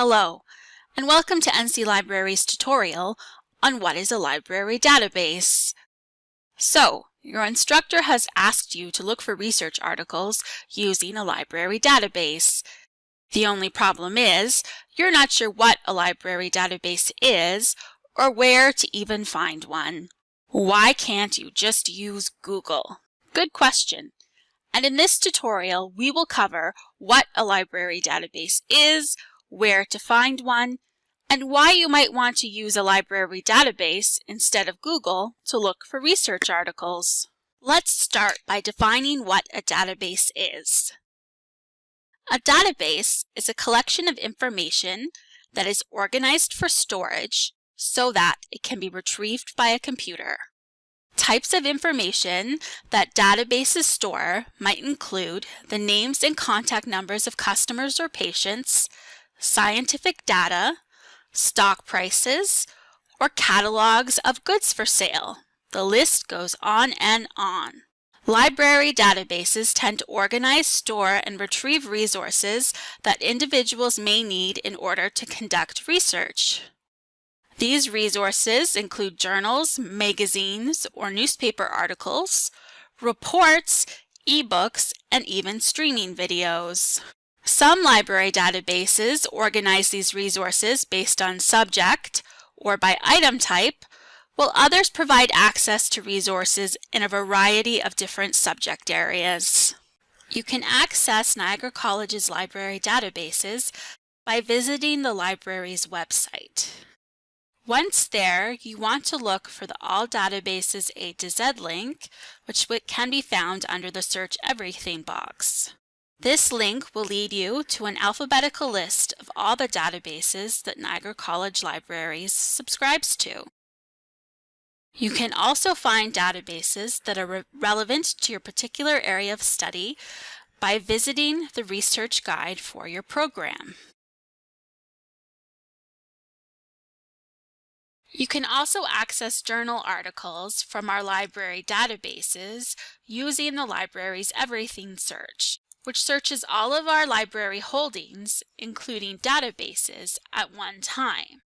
Hello, and welcome to NC Library's tutorial on what is a library database. So, your instructor has asked you to look for research articles using a library database. The only problem is, you're not sure what a library database is or where to even find one. Why can't you just use Google? Good question. And in this tutorial, we will cover what a library database is, where to find one, and why you might want to use a library database instead of Google to look for research articles. Let's start by defining what a database is. A database is a collection of information that is organized for storage so that it can be retrieved by a computer. Types of information that databases store might include the names and contact numbers of customers or patients, scientific data, stock prices, or catalogs of goods for sale. The list goes on and on. Library databases tend to organize, store, and retrieve resources that individuals may need in order to conduct research. These resources include journals, magazines, or newspaper articles, reports, ebooks, and even streaming videos. Some library databases organize these resources based on subject or by item type, while others provide access to resources in a variety of different subject areas. You can access Niagara College's library databases by visiting the library's website. Once there, you want to look for the All Databases A to Z link, which can be found under the Search Everything box. This link will lead you to an alphabetical list of all the databases that Niagara College Libraries subscribes to. You can also find databases that are re relevant to your particular area of study by visiting the research guide for your program. You can also access journal articles from our library databases using the library's Everything search which searches all of our library holdings, including databases, at one time.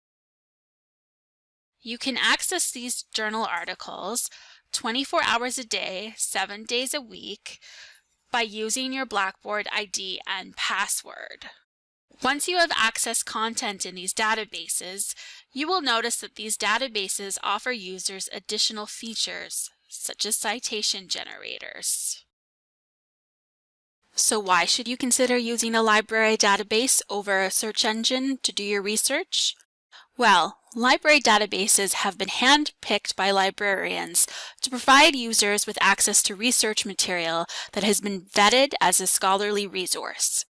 You can access these journal articles 24 hours a day, 7 days a week by using your Blackboard ID and password. Once you have accessed content in these databases, you will notice that these databases offer users additional features, such as citation generators. So why should you consider using a library database over a search engine to do your research? Well, library databases have been hand-picked by librarians to provide users with access to research material that has been vetted as a scholarly resource.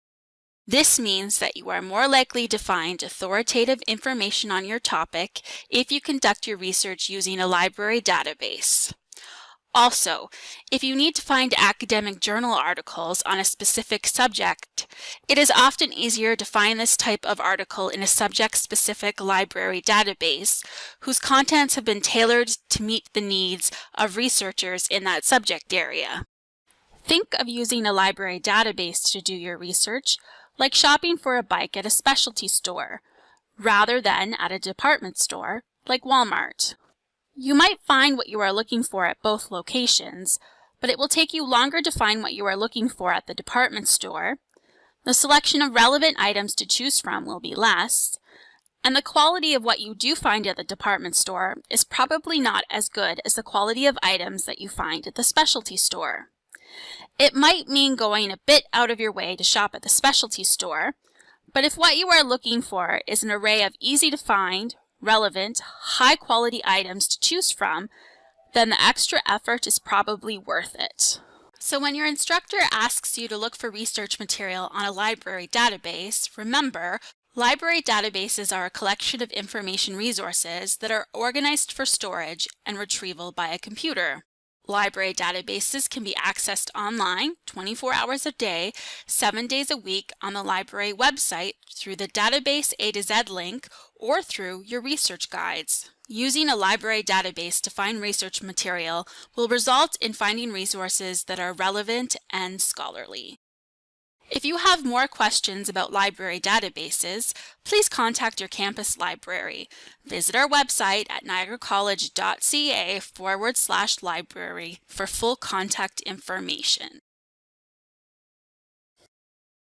This means that you are more likely to find authoritative information on your topic if you conduct your research using a library database. Also, if you need to find academic journal articles on a specific subject, it is often easier to find this type of article in a subject-specific library database whose contents have been tailored to meet the needs of researchers in that subject area. Think of using a library database to do your research like shopping for a bike at a specialty store, rather than at a department store like Walmart. You might find what you are looking for at both locations, but it will take you longer to find what you are looking for at the department store. The selection of relevant items to choose from will be less, and the quality of what you do find at the department store is probably not as good as the quality of items that you find at the specialty store. It might mean going a bit out of your way to shop at the specialty store, but if what you are looking for is an array of easy to find, relevant, high-quality items to choose from, then the extra effort is probably worth it. So when your instructor asks you to look for research material on a library database, remember, library databases are a collection of information resources that are organized for storage and retrieval by a computer. Library databases can be accessed online 24 hours a day, 7 days a week on the library website through the Database A to Z link or through your research guides. Using a library database to find research material will result in finding resources that are relevant and scholarly. If you have more questions about library databases, please contact your campus library. Visit our website at niagaracollege.ca forward slash library for full contact information.